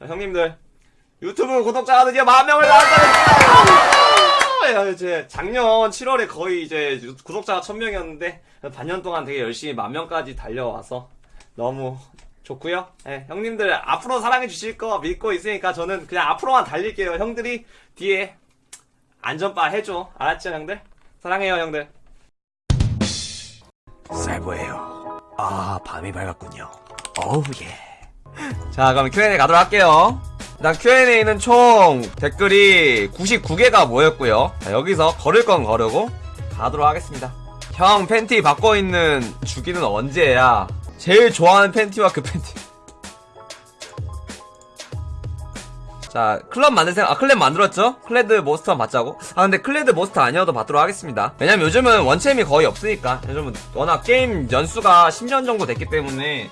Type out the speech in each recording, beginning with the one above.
자, 형님들 유튜브 구독자가 드디어 만 명을 달성했어요. 이제 작년 7월에 거의 이제 유- 구독자가 1000명이었는데 반년 동안 되게 열심히 만 명까지 달려와서 너무 좋고요. 예, 형님들 앞으로 사랑해 주실 거 믿고 있으니까 저는 그냥 앞으로만 달릴게요. 형들이 뒤에 안전바 해줘. 알았죠, 형들? 사랑해요, 형들. 살보예요. 아, 밤이 밝았군요. 어우, 예. 자, 그럼 Q&A 가도록 할게요. 일단 Q&A는 총 댓글이 99개가 모였고요. 자, 여기서 거를 건 거르고 가도록 하겠습니다. 형 팬티 바꿔 입는 주기는 언제야? 제일 좋아하는 팬티와 그 팬티. 자, 클럽 만들 생각, 아, 클럽 만들었죠? 클레드 most 받자고? 아, 근데 클레드 most 아니어도 받도록 하겠습니다. 왜냐면 요즘은 원챔이 거의 없으니까. 요즘은 워낙 게임 연수가 10년 정도 됐기 때문에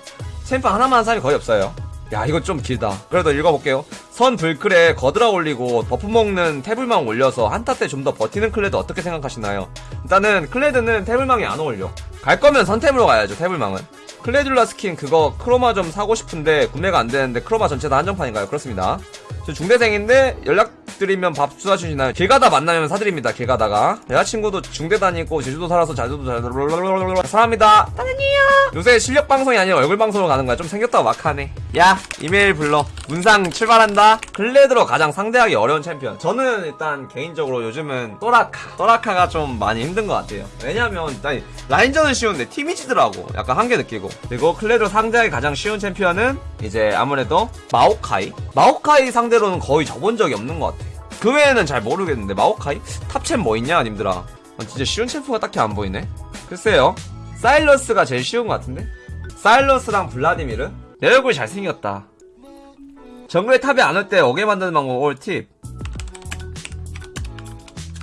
챔프 하나만 한 사람이 거의 없어요. 야, 이거 좀 길다. 그래도 읽어볼게요. 선 블클에 거드라 올리고 buff 먹는 태불망 올려서 한타 때 좀 더 버티는 클레드 어떻게 생각하시나요? 일단은 클레드는 태불망이 안 어울려. 갈 거면 선템으로 가야죠, 태불망은. 클레듈라 스킨 그거 chroma 좀 사고 싶은데 구매가 안 되는데 chroma 전체 다 한정판인가요? 그렇습니다. 저 중대생인데 연락 드리면 밥 쏴주시나요? 길 가다 만나면 사드립니다. 길 가다가 여자친구도 중대 다니고 제주도 살아서 자주도 잘 사랑합니다. 따는이요. 요새 실력 방송이 아니라 얼굴 방송으로 가는 거야. 좀 생겼다 막하네. 야 이메일 불러. 문상 출발한다. 클레드로 가장 상대하기 어려운 챔피언. 저는 일단 개인적으로 요즘은 또라카. 또라카가 좀 많이 힘든 것 같아요. 왜냐면 일단 라인전은 쉬운데 팀이 지더라고. 약간 한계 느끼고. 그리고 클레드로 상대하기 가장 쉬운 챔피언은 이제 아무래도 마오카이. 마오카이 상대로는 거의 져본 적이 없는 것 같아. 그 외에는 잘 모르겠는데 마오카이? 탑챔 뭐 있냐 님들아. 아, 진짜 쉬운 챔프가 딱히 안 보이네. 글쎄요. 사일러스가 제일 쉬운 것 같은데? 사일러스랑 블라디미르? 내 얼굴 잘생겼다. 정글에 탑이 안 올 때 오게 만드는 방법 꿀팁.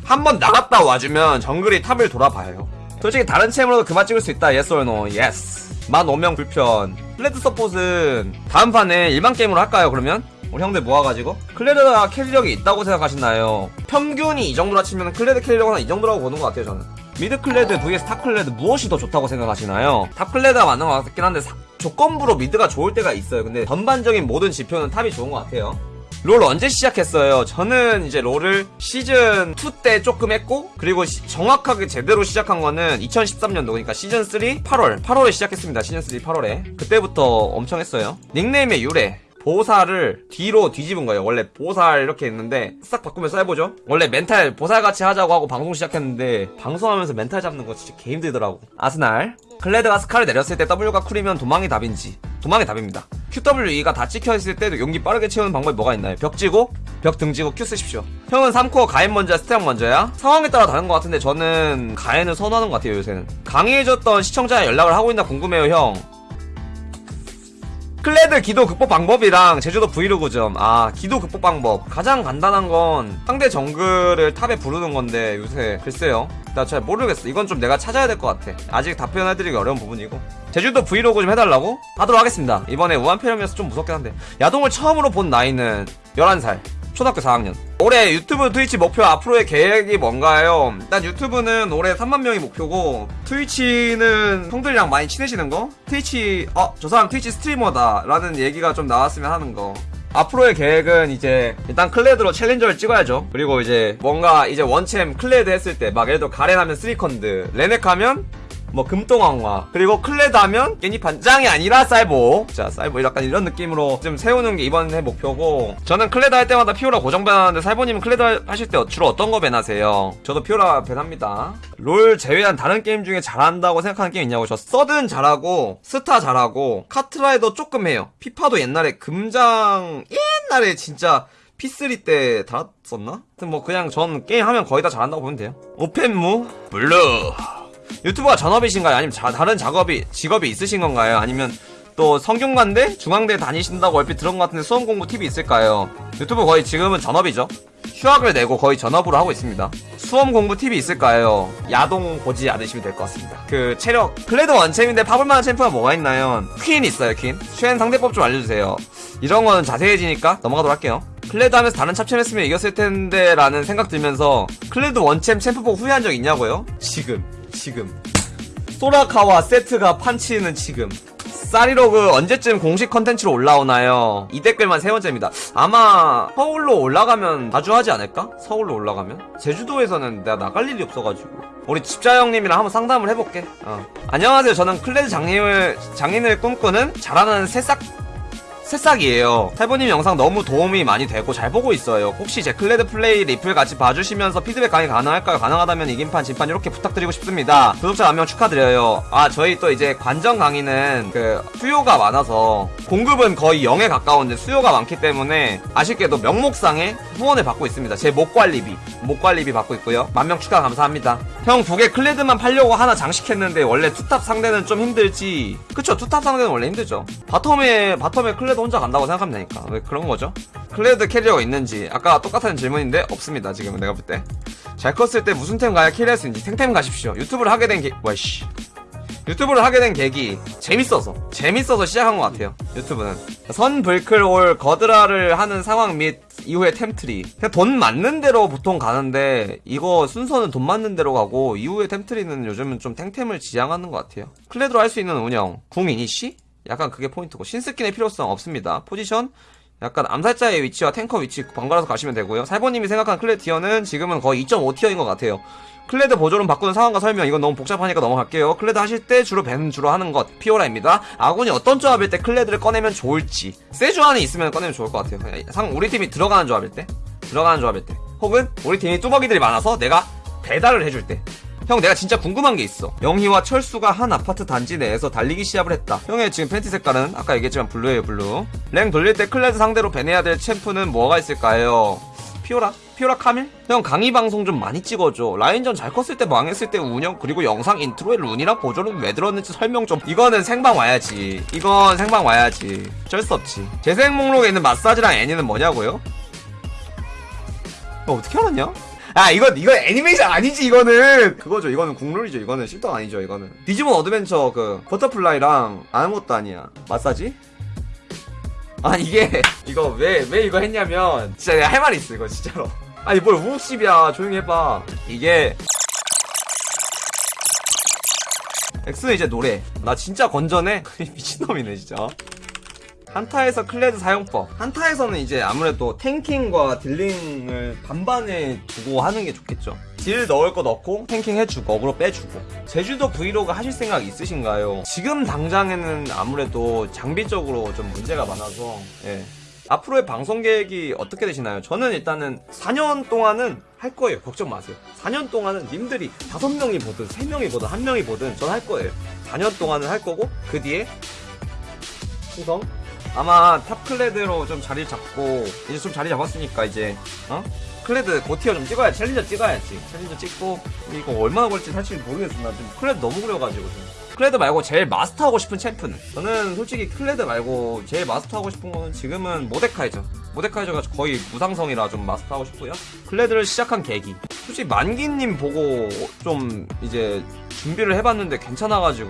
한 번 나갔다 와주면 정글이 탑을 돌아봐요. 솔직히 다른 챔으로도 그마 찍을 수 있다. yes or no. yes. 만 5명 불편. 클레드 서폿은 다음 판에 일반 게임으로 할까요, 그러면? 우리 형들 모아가지고 클레드가 캐리력이 있다고 생각하시나요? 평균이 이 정도라 치면 클레드 캐리력은 한 이 정도라고 보는 것 같아요 저는 미드 클레드 vs 탑 클레드 무엇이 더 좋다고 생각하시나요? 탑 클레드가 맞는 것 같긴 한데 사- 조건부로 미드가 좋을 때가 있어요 근데 전반적인 모든 지표는 탑이 좋은 것 같아요 롤 언제 시작했어요? 저는 이제 롤을 시즌 2 때 조금 했고 그리고 시- 정확하게 제대로 시작한 거는 2013년도 그러니까 시즌 3 8월 8월에 시작했습니다. 시즌 3 8월에 그때부터 엄청 했어요. 닉네임의 유래 보살을 뒤로 뒤집은 거예요. 원래 보살 이렇게 했는데 싹 바꾸면 써보죠. 원래 멘탈 보살 같이 하자고 하고 방송 시작했는데 방송하면서 멘탈 잡는 거 진짜 개 힘들더라고. 아스날 클레드가 스칼을 내렸을 때 W가 쿨이면 도망이 답인지 도망이 답입니다. QWE가 다 찍혀있을 때도 용기 빠르게 채우는 방법이 뭐가 있나요? 벽 지고 벽 등지고 Q 쓰십시오. 형은 3코어 가엔 먼저야 스테락 먼저야? 상황에 따라 다른 것 같은데 저는 가엔을 선호하는 것 같아요 요새는. 강의해줬던 시청자에 연락을 하고 있나 궁금해요 형. 클레드 기도 극복 방법이랑 제주도 브이로그 좀. 아 기도 극복 방법. 가장 간단한 건 상대 정글을 탑에 부르는 건데 요새 글쎄요. 나 잘 모르겠어. 이건 좀 내가 찾아야 될 것 같아. 아직 답변해드리기 어려운 부분이고. 제주도 브이로그 좀 해달라고? 하도록 하겠습니다. 이번에 우한폐렴이어서 좀 무섭긴 한데. 야동을 처음으로 본 나이는 11살 초등학교 4학년 올해 유튜브 트위치 목표 앞으로의 계획이 뭔가요? 일단 유튜브는 올해 3만 명이 목표고 트위치는 형들이랑 많이 친해지는 거? 트위치 어 저 사람 트위치 스트리머다 라는 얘기가 좀 나왔으면 하는 거 앞으로의 계획은 이제 일단 클레드로 챌린저를 찍어야죠 그리고 이제 뭔가 이제 원챔 클레드 했을 때 막 예를 들어 가렌 하면 쓰리쿤드 레넥 하면 뭐 금동왕화 그리고 하면 괜히 반장이 아니라 사이보. 자 사이보 약간 이런 느낌으로 좀 세우는 게 이번 해 목표고 저는 클레드 할 때마다 피오라 고정 밴하는데 사이보님은 클레드 하실 때 주로 어떤 거 밴하세요? 저도 피오라 밴합니다. 롤 제외한 다른 게임 중에 잘한다고 생각하는 게임 있냐고. 저 서든 잘하고 스타 잘하고 카트라이더 조금 해요. 피파도 옛날에 금장 옛날에 진짜 P3 때 달았었나? 하여튼 뭐 그냥 전 게임 하면 거의 다 잘한다고 보면 돼요. 오펜무 블루 유튜브가 전업이신가요? 아니면 자- 다른 작업이 직업이 있으신 건가요? 아니면 또 성균관대 중앙대 다니신다고 얼핏 들은 것 같은데 수험 공부 팁이 있을까요? 유튜브 거의 지금은 전업이죠. 휴학을 내고 거의 전업으로 하고 있습니다. 수험 공부 팁이 있을까요? 야동 보지 않으시면 될 것 같습니다. 그 체력 클레드 원챔인데 파블만한 챔프가 뭐가 있나요? 퀸 있어요 퀸. 쉔 상대법 좀 알려주세요. 이런 거는 자세해지니까 넘어가도록 할게요. 클레드 하면서 다른 탑챔 했으면 이겼을 텐데 라는 생각 들면서 클레드 원챔 챔프 보고 후회한 적 있냐고요? 지금 지금 소라카와 세트가 판치는 지금 살이로그 언제쯤 공식 컨텐츠로 올라오나요? 이 댓글만 세 번째입니다. 아마 서울로 올라가면 자주 하지 않을까? 서울로 올라가면? 제주도에서는 내가 나갈 일이 없어가지고. 우리 편집자 형님이랑 한번 상담을 해볼게. 어. 안녕하세요. 저는 클레드 장인을, 장인을 꿈꾸는 잘하는 새싹 새싹이에요. 살보님 영상 너무 도움이 많이 되고 잘 보고 있어요. 혹시 제 클레드 플레이 리플 같이 봐주시면서 피드백 강의 가능할까요? 가능하다면 이긴판, 진판 이렇게 부탁드리고 싶습니다. 구독자 만 명 축하드려요. 아, 저희 또 이제 관전 강의는 그 수요가 많아서 공급은 거의 0에 가까운데 수요가 많기 때문에 아쉽게도 명목상에 후원을 받고 있습니다. 제 목관리비, 목관리비 받고 있고요. 만 명 축하 감사합니다. 형두개 클레드만 팔려고 하나 장식했는데 원래 투탑 상대는 좀 힘들지. 그쵸? 투탑 상대는 원래 힘들죠. bottom에 bottom에 클레드 혼자 간다고 생각하면 되니까 왜 그런 거죠? 클레드 캐리어가 있는지 아까 똑같은 질문인데 없습니다. 지금은 내가 볼 때. 잘 컸을 때 무슨 템 가야 carry할 수 있는지 탱템 가십시오. 유튜브를 하게 된 게, 와씨. 유튜브를 하게 된 계기 재밌어서 재밌어서 시작한 것 같아요 유튜브는 선 블클 올 거드라를 하는 상황 및 이후에 템트리 그냥 돈 맞는 대로 보통 가는데 이거 순서는 돈 맞는 대로 가고 이후에 템트리는 요즘은 좀 탱템을 지향하는 것 같아요 클레드로 할 수 있는 운영 궁 이니시? 약간 그게 포인트고 신스킨의 필요성 없습니다. 포지션? 약간 암살자의 위치와 탱커 위치 번갈아서 가시면 되고요. 살보님이 생각한 클레드 티어는 지금은 거의 2.5tier인 것 같아요. 클레드 보조룬 바꾸는 상황과 설명 이건 너무 복잡하니까 넘어갈게요. 클레드 하실 때 주로 ban 주로 하는 것 피오라입니다. 아군이 어떤 조합일 때 클레드를 꺼내면 좋을지 세주아니 있으면 꺼내면 좋을 것 같아요. 상 우리 팀이 들어가는 조합일 때? 들어가는 조합일 때. 혹은 우리 팀이 뚜벅이들이 많아서 내가 배달을 해줄 때 형 내가 진짜 궁금한 게 있어. 영희와 철수가 한 아파트 단지 내에서 달리기 시합을 했다. 형의 지금 팬티 색깔은? 아까 얘기했지만 블루예요 블루. 랭 돌릴 때 클레드 상대로 ban해야 될 챔프는 뭐가 있을까요? 피오라? 피오라 카밀? 형 강의 방송 좀 많이 찍어줘. 라인전 잘 컸을 때 망했을 때 운영 그리고 영상 intro에 rune이랑 보조는 왜 들었는지 설명 좀. 이거는 생방 와야지. 이건 생방 와야지. 어쩔 수 없지. 재생 목록에 있는 마사지랑 애니는 뭐냐고요? 어, 어떻게 알았냐? 아 이거 이거 애니메이션 아니지 이거는. 그거죠. 이거는 국룰이죠. 이거는 실덕 아니죠 이거는. 디지몬 어드벤처 그 버터플라이랑 아무것도 아니야. 마사지? 아 이게 이거 왜왜 이거 했냐면 진짜 내가 할 말이 있어 이거 진짜로. 아니 뭘 우십이야. 조용히 해봐. 이게 엑스는 이제 노래. 나 진짜 건전해? 미친놈이네 진짜 한타에서 클레드 사용법 한타에서는 이제 아무래도 tanking과 dealing을 반반에 두고 하는 게 좋겠죠 딜 넣을 거 넣고 tanking 해주고 어그로 빼주고 제주도 브이로그 하실 생각 있으신가요? 지금 당장에는 아무래도 장비적으로 좀 문제가 많아서 예. 앞으로의 방송 계획이 어떻게 되시나요? 저는 일단은 4년 동안은 할 거예요. 걱정 마세요. 4년 동안은 님들이 5명이 보든 3명이 보든 1명이 보든 전 할 거예요. 4년 동안은 할 거고 그 뒤에 충성 아마 top 클레드로 좀 자리 잡고 이제 좀 자리 잡았으니까 이제 어? 클레드 고tier 좀 찍어야지 챌린저 찍어야지. 챌린저 찍고 이거 얼마나 걸지 사실 모르겠어 나좀 클레드 너무 그려가지고 좀. 클레드 말고 제일 마스터하고 싶은 챔프는? 저는 솔직히 클레드 말고 제일 마스터하고 싶은 거는 지금은 모데카이저. 모데카이저가 거의 무상성이라 좀 마스터하고 싶고요. 클레드를 시작한 계기. 솔직히 만기님 보고 좀 이제 준비를 해봤는데 괜찮아가지고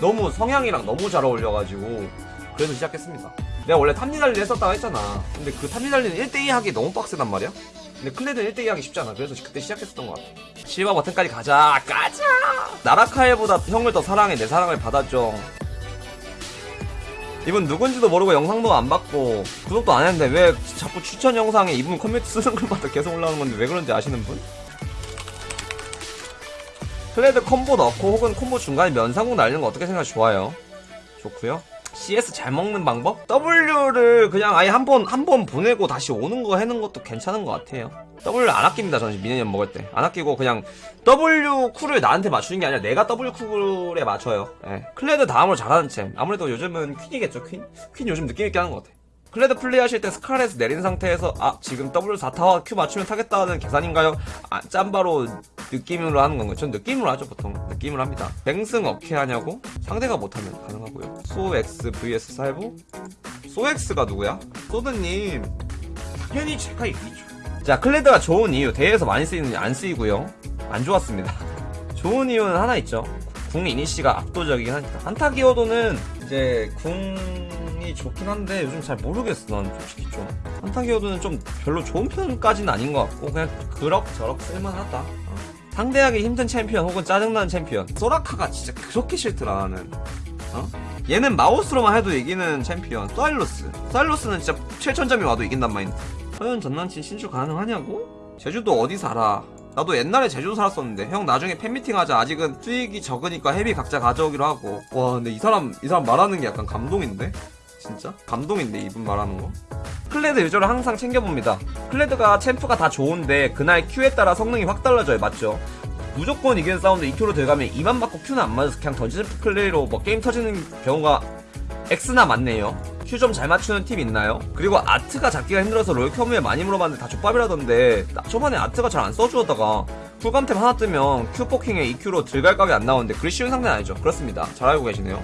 너무 성향이랑 너무 잘 어울려가지고 그래서 시작했습니다. 내가 원래 top 니달리 했었다고 했잖아. 근데 그 top 니달리는 1대2 하기 너무 빡세단 말이야? 근데 클레드는 1대2 하기 쉽잖아. 그래서 그때 시작했었던 것 같아. 실버 버튼까지 가자. 가자! 나라카에보다 형을 더 사랑해. 내 사랑을 받아줘. 이분 누군지도 모르고 영상도 안 봤고 구독도 안 했는데 왜 자꾸 추천 영상에 이분 커뮤니티 쓰는 글마다 계속 올라오는 건데 왜 그런지 아시는 분? 클레드 콤보 넣고 혹은 콤보 중간에 면상궁 날리는 거 어떻게 생각하시 좋아요? 좋고요. CS 잘 먹는 방법? W를 그냥 아예 한 번 한 번 보내고 다시 오는 거 하는 것도 괜찮은 것 같아요. W 안 아낍니다. 저는 minion 먹을 때 안 아끼고 그냥 W 쿨을 나한테 맞추는 게 아니라 내가 W 쿨에 맞춰요. 예. 클레드 다음으로 잘하는 챔. 아무래도 요즘은 퀸이겠죠. 퀸. 퀸 요즘 느낌 있게 하는 것 같아. 클레드 플레이 하실 때 스칼 내린 상태에서 아 지금 W4타와 Q 맞추면 타겠다는 계산인가요? 아 짬바로 느낌으로 하는 건가요? 전 느낌으로 하죠 보통 느낌으로 합니다 뱅승 어케 하냐고? 상대가 못하면 가능하고요 소X vs 살보? 소X가 누구야? 소드님 당연히 제가 이기죠 자 클레드가 좋은 이유 대회에서 많이 쓰이는지 안 쓰이고요 안 좋았습니다 좋은 이유는 하나 있죠 궁 이니시가 압도적이긴 하니까 한타 기어도는 이제 궁 이 좋긴 한데 요즘 잘 모르겠어 난 솔직히 좀 한타 기여도는 좀 별로 좋은 편까지는 아닌 것 같고 그냥 그럭저럭 쓸만하다 어. 상대하기 힘든 챔피언 혹은 짜증나는 챔피언 소라카가 진짜 그렇게 싫더라 나는 어? 얘는 마우스로만 해도 이기는 챔피언 사일러스 사일러스는 진짜 7천점이 와도 이긴단 마인드 서현 전남친 신출 가능하냐고? 제주도 어디 살아? 나도 옛날에 제주도 살았었는데 형 나중에 팬미팅 하자 아직은 수익이 적으니까 회비 각자 가져오기로 하고 와 근데 이 사람 이 사람 말하는 게 약간 감동인데? 진짜? 감동인데 이분 말하는 거? 클레드 유저를 항상 챙겨봅니다 클레드가 챔프가 다 좋은데 그날 큐에 따라 성능이 확 달라져요 맞죠? 무조건 이기는 사운드 2큐로 들어가면 2만 맞고 큐는 안 맞아서 그냥 던지는 플레이로 뭐 게임 터지는 경우가 X나 많네요. 큐좀잘 맞추는 팀 있나요? 그리고 아트가 잡기가 힘들어서 롤큐브에 많이 물어봤는데 다 족밥이라던데 나 초반에 아트가 잘 안 써주었다가 쿨감템 하나 뜨면 큐 포킹에 2큐로 들갈각이 안 나오는데 그리 쉬운 상대는 아니죠. 그렇습니다. 잘 알고 계시네요.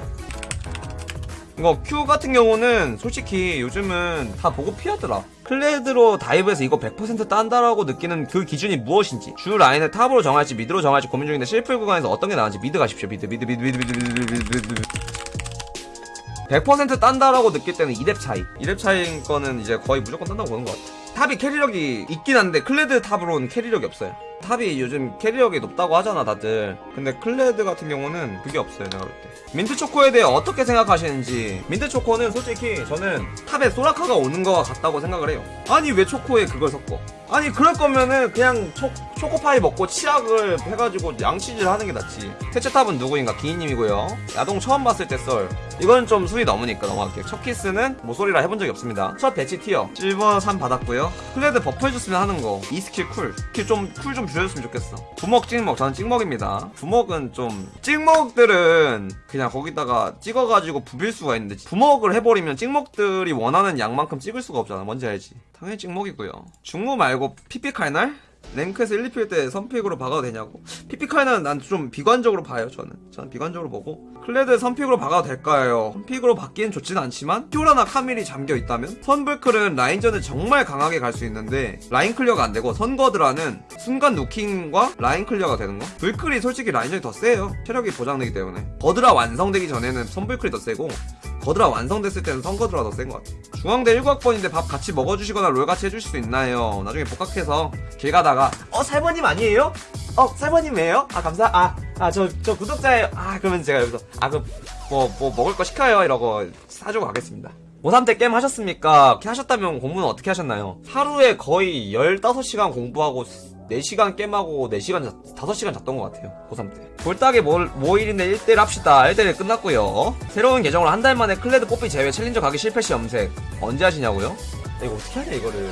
이거 Q 같은 경우는 솔직히 요즘은 다 보고 피하더라. 클레드로 다이브해서 이거 100% 딴다라고 느끼는 그 기준이 무엇인지. 주 라인을 탑으로 정할지 미드로 정할지 고민 중인데 실플 구간에서 어떤 게 나은지 미드 가십시오. 미드 미드 미드 미드 미드 미드 미드 미드 미드. 100% 딴다라고 느낄 때는 2렙 차이. 2렙 차이인 거는 이제 거의 무조건 딴다고 보는 것 같아. 탑이 캐리력이 있긴 한데 클레드 탑으로는 캐리력이 없어요 탑이 요즘 캐리력이 높다고 하잖아 다들. 근데 클레드 같은 경우는 그게 없어요 내가 볼 때. 민트 초코에 대해 어떻게 생각하시는지. 민트 초코는 솔직히 저는 탑에 소라카가 오는 거와 같다고 생각을 해요. 아니 왜 초코에 그걸 섞어? 아니 그럴 거면은 그냥 초, 초코파이 먹고 치약을 해가지고 양치질 하는 게 낫지. 세체탑은 누구인가? 기인님이고요. 야동 처음 봤을 때 썰. 이건 좀 수위 넘으니까 넘어갈게요. 첫 키스는 모쏠이라 해본 적이 없습니다. 첫 배치 티어. 실버 3 받았고요. 클레드 버프 해줬으면 하는 거. 이 스킬 쿨. 스킬 좀쿨 좀 줄여줬으면 좋겠어. 부먹 찍먹. 저는 찍먹입니다. 부먹은 좀 찍먹들은 그냥 거기다가 찍어가지고 부빌 수가 있는데 부먹을 해버리면 찍먹들이 원하는 양만큼 찍을 수가 없잖아. 뭔지 알지? 당연히 찍먹이고요. 중무 말고 피피칼날 랭크에서 1, 2필 때 선픽으로 박아도 되냐고. 피피칼날은 난좀 비관적으로 봐요 저는. 저는 비관적으로 보고. 클레드 선픽으로 박아도 될까요? 선픽으로 박기엔 좋진 않지만 피오라나 카밀이 잠겨있다면 선불클은 라인전을 정말 강하게 갈 수 있는데 라인 클리어가 안 되고 선거드라는 순간 누킹과 라인 클리어가 되는 거? 불클이 솔직히 라인전이 더 세요. 체력이 보장되기 때문에. 거드라 완성되기 전에는 선불클이 더 세고 거드라 완성됐을 때는 선거드라 더 센 것 같아. 중앙대 1학번인데 밥 같이 먹어주시거나 롤 같이 해주실 수 있나요? 나중에 복학해서 길 가다 가 어 살보님 아니에요? 어 살보님이에요? 아 감사 아아 저저 구독자예요. 아 그러면 제가 여기서 아그뭐뭐 먹을 거 시켜요 이러고 사주고 가겠습니다. 고3 때 게임 하셨습니까? 이렇게 하셨다면 공부는 어떻게 하셨나요? 하루에 거의 15시간 공부하고 4시간 게임하고 4시간, 자, 5시간 잤던 것 같아요. 고3 때. 볼따기 모, 모일인데 1대1 합시다. 1대1 끝났고요. 새로운 계정으로 한 달 만에 클레드 뽀삐 제외 챌린저 가기 실패 시 염색. 언제 하시냐고요? 야, 이거 어떻게 하냐, 이거를.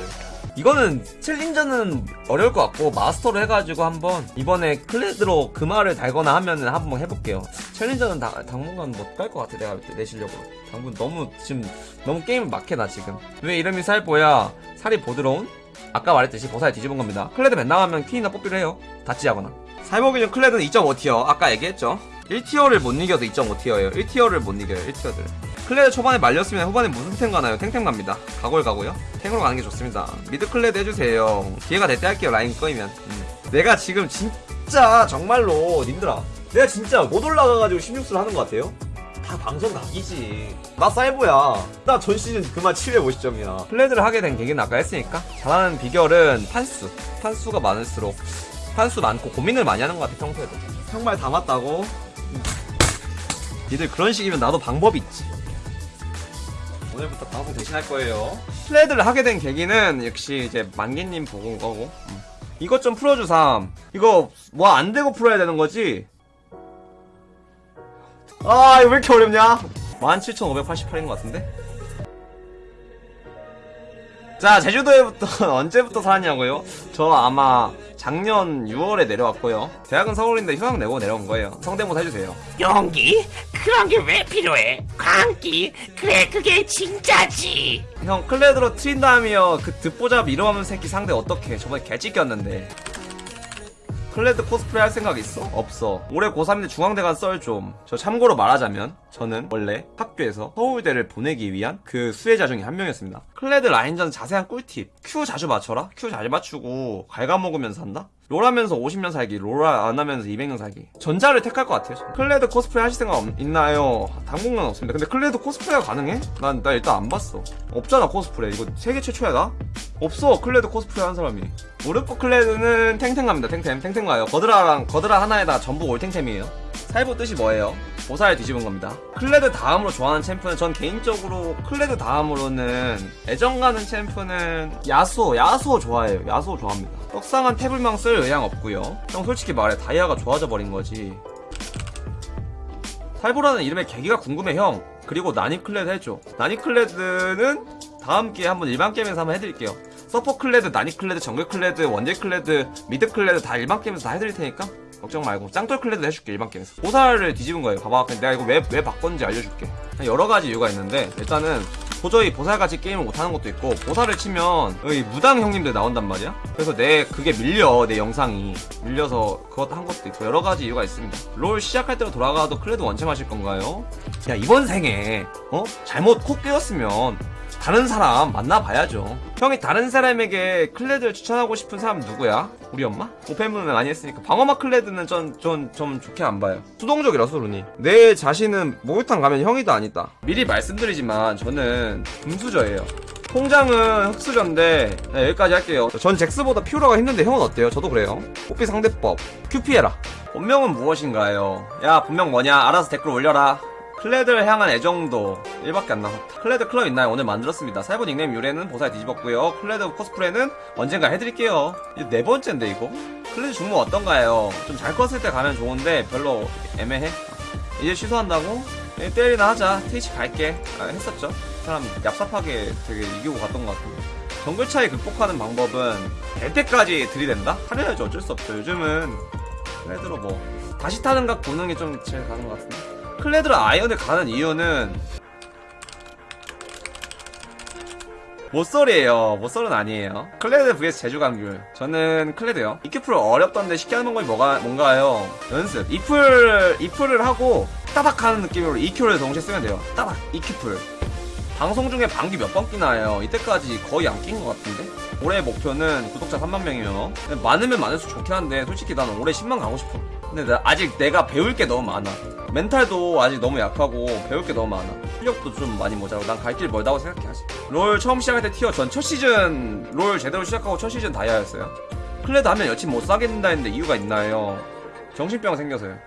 이거는 챌린저는 어려울 것 같고 마스터로 해가지고 한번 이번에 클레드로 그마를 달거나 하면은 한번 해볼게요. 챌린저는 다, 당분간 못 갈 것 같아 내가 볼 때 내 실력으로. 당분 너무 지금 너무 게임을 막해 나 지금. 왜 이름이 살보야? 살이 보드러운? 아까 말했듯이 보살 뒤집은 겁니다. 클레드 맨날 하면 퀸이나 뽑기로 해요. 닷지하거나. 살보 기준 클레드는 2.5티어. 아까 얘기했죠. 1티어를 못 이겨도 2.5티어예요. 1티어를 못 이겨요. 1티어들. 클레드 초반에 말렸으면 후반에 무슨 템 가나요? 탱탱 갑니다. 가골 가고요. 탱으로 가는 게 좋습니다. 미드 클레드 해주세요. 기회가 될 때 할게요. 라인 꼬이면. 음. 내가 지금 진짜 정말로 님들아. 내가 진짜 못 올라가가지고 16수를 하는 것 같아요? 다 방송 각이지. 나 살보야. 나 전 시즌 그마 750점이야. 클레드를 하게 된 계기는 아까 했으니까. 잘하는 비결은 판수. 판수가 많을수록 판수 많고 고민을 많이 하는 것 같아 평소에도. 정말 다 맞다고? 니들 그런 식이면 나도 방법이 있지. 오늘부터 방송 대신할 거예요. 플레드를 하게 된 계기는 역시 이제 만개님 보고 온 거고. 음. 이것 좀 풀어주삼. 이거 뭐 안 되고 풀어야 되는 거지? 아, 이거 왜 이렇게 어렵냐? 17,588인 것 같은데? 자, 제주도에부터 언제부터 살았냐고요? 저 아마 작년 6월에 내려왔고요. 대학은 서울인데 휴학 내고 내려온 거예요. 성대모사 해주세요. 용기? 그런 게 왜 필요해? 광기? 그래 그게 진짜지 형, 클레드로 트린다미어. 그 듣보잡 이러면 새끼 상대 어떡해. 저번에 개찍겼는데. 클레드 코스프레 할 생각 있어? 없어. 올해 고3인데 중앙대 간 썰 좀. 저 참고로 말하자면 저는 원래 학교에서 서울대를 보내기 위한 그 수혜자 중에 한 명이었습니다. 클레드 라인전 자세한 꿀팁. Q 자주 맞춰라? Q 잘 맞추고 갉아먹으면서 한다? 롤 하면서 50년 살기, 롤 안 하면서 200년 살기. 전자를 택할 것 같아요. 저는. 클레드 코스프레 하실 생각 없- 있나요? 당분간 없습니다. 근데 클레드 코스프레가 가능해? 난, 나 일단 안 봤어. 없잖아, 코스프레. 이거 세계 최초야, 나? 없어, 클레드 코스프레 한 사람이. 우르프 클레드는 탱탱 갑니다, 탱탱. 탱탱 가요. 거드라랑, 거드라 하나에다 전부 올탱템이에요. 살보 뜻이 뭐예요? 보살 뒤집은 겁니다. 클레드 다음으로 좋아하는 챔프는 전 개인적으로 클레드 다음으로는 애정 가는 챔프는 야스오, 야스오 좋아해요. 야스오 좋아합니다. 떡상한 태블망 쓸 의향 없고요. 형 솔직히 말해 다이아가 좋아져 버린 거지. 살보라는 이름의 계기가 궁금해 형. 그리고 나니 클레드 해줘. 나니 클레드는 다음 기회에 한번 일반 게임에서 한번 해드릴게요. 서폿 클레드, 나니 클레드, 정글 클레드, 원딜 클레드, 미드 클레드 다 일반 게임에서 다 해드릴 테니까 걱정 말고 짱돌 클레드 해줄게 일반 게임에서. 보살을 뒤집은 거예요. 봐봐. 내가 이거 왜, 왜 바꿨는지 알려줄게. 여러 가지 이유가 있는데 일단은 도저히 보살같이 게임을 못하는 것도 있고 보살을 치면 여기 무당 형님들 나온단 말이야 그래서 내 그게 밀려 내 영상이 밀려서 그것도 한 것도 있고 여러 가지 이유가 있습니다 롤 시작할 때로 돌아가도 클레드 원챔 하실 건가요? 야 이번 생에 어? 잘못 코 깨었으면 다른 사람 만나봐야죠. 형이 다른 사람에게 클레드를 추천하고 싶은 사람 누구야? 우리 엄마? 오펜문을 많이 했으니까. 방어막 클레드는 전, 전, 좀 좋게 안 봐요. 수동적이라서 루니. 내 자신은 목욕탕 가면 형이도 아니다. 미리 말씀드리지만 저는 금수저예요. 통장은 흑수저인데 네, 여기까지 할게요. 전 잭스보다 피오라가 힘든데 형은 어때요? 저도 그래요. 뽀삐 상대법. Q 피해라. 본명은 무엇인가요? 야 본명 뭐냐? 알아서 댓글 올려라 클레드를 향한 애정도 1밖에 안 남았다. 클레드 클럽 있나요? 오늘 만들었습니다. 살보 닉네임 유래는 보살 뒤집었고요. 클레드 코스프레는 언젠가 해드릴게요. 이제 네 번째인데 이거? 클레드 중무 어떤가요? 좀잘 컸을 때 가면 좋은데 별로 애매해. 이제 취소한다고? 예, 때리나 하자. 트위치 갈게. 아, 했었죠. 그 사람 얍삽하게 되게 이기고 갔던 것 같은데. 정글 차이 극복하는 방법은 될 때까지 들이댄다? 하려야지 어쩔 수 없죠. 요즘은 클레드로 뭐 다시 타는 각게좀 제일 가는 것 같은데. 클레드로 아이언을 가는 이유는 모쏠이에요. 모쏠은 아니에요. 클레드 vs 제주 강귤. 저는 클레드요. EQ플 어렵던데 쉽게 하는 방법이 뭐가, 뭔가요? 연습. E플, E플을 하고 따닥 하는 느낌으로 EQ를 동시에 쓰면 돼요. 따닥, EQ플. 방송 중에 방귀 몇 번 끼나요? 이때까지 거의 안 낀 것 같은데? 올해 목표는 구독자 3만 명이면 많으면 많을수록 좋긴 한데 솔직히 나는 올해 10만 가고 싶어. 근데 나 아직 내가 배울 게 너무 많아. 멘탈도 아직 너무 약하고 배울 게 너무 많아. 실력도 좀 많이 모자라고 난 갈 길 멀다고 생각해 아직. 롤 처음 시작할 때 tier 전 첫 시즌 롤 제대로 시작하고 첫 시즌 다이아였어요. 클레드 하면 여친 못 사겠는다 했는데 이유가 있나요? 정신병 생겨서요.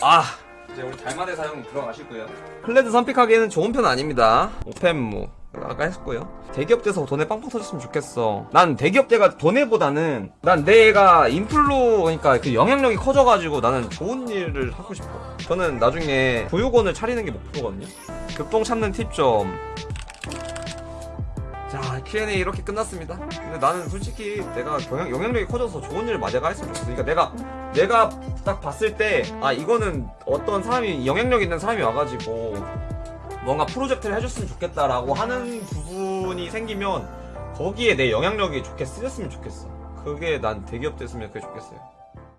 아 이제 우리 달마대 사용 들어가시고요. 클레드 선픽하기에는 좋은 편 아닙니다. 오펜무 아까 했고요. 대기업대에서 돈에 빵빵 터졌으면 좋겠어. 난 대기업대가 돈에보다는 난 내가 인플루 그러니까 그 영향력이 커져가지고 나는 좋은 일을 하고 싶어. 저는 나중에 보육원을 차리는 게 목표거든요. 급동 참는 팁 좀. 자 Q&A 이렇게 끝났습니다. 근데 나는 솔직히 내가 영향, 영향력이 커져서 좋은 일을 맞아가 했으면 좋겠어. 그러니까 내가 내가 딱 봤을 때 아 이거는 어떤 사람이 영향력 있는 사람이 와가지고 뭔가 프로젝트를 해줬으면 좋겠다라고 하는 부분이 생기면 거기에 내 영향력이 좋게 쓰였으면 좋겠어. 그게 난 대기업 됐으면 그게 좋겠어요.